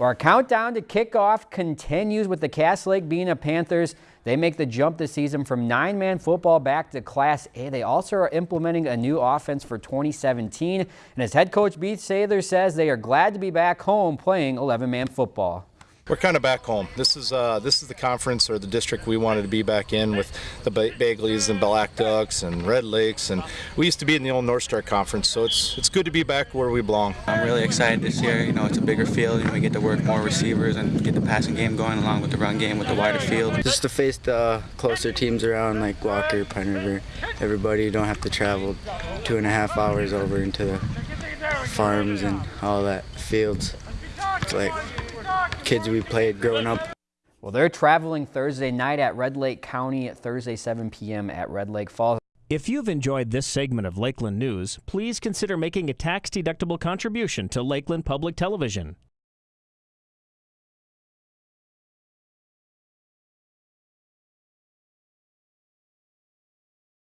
Our countdown to kickoff continues with the Cass Lake Bena Panthers. They make the jump this season from nine-man football back to Class A. They also are implementing a new offense for 2017. And as head coach Beith Sather says, they are glad to be back home playing 11-man football. We're kind of back home. This is uh, this is the conference or the district we wanted to be back in with the Bagleys and Blackducks and Red Lakes, and we used to be in the old North Star Conference. So it's it's good to be back where we belong. I'm really excited this year. You know, it's a bigger field. and we get to work more receivers and get the passing game going along with the run game with the wider field. Just to face the closer teams around like Walker, Pine River, everybody. You don't have to travel two and a half hours over into the farms and all that fields. It's like kids we played growing up. Well, they're traveling Thursday night at Red Lake County, at Thursday 7 p.m. at Red Lake Falls. If you've enjoyed this segment of Lakeland News, please consider making a tax-deductible contribution to Lakeland Public Television.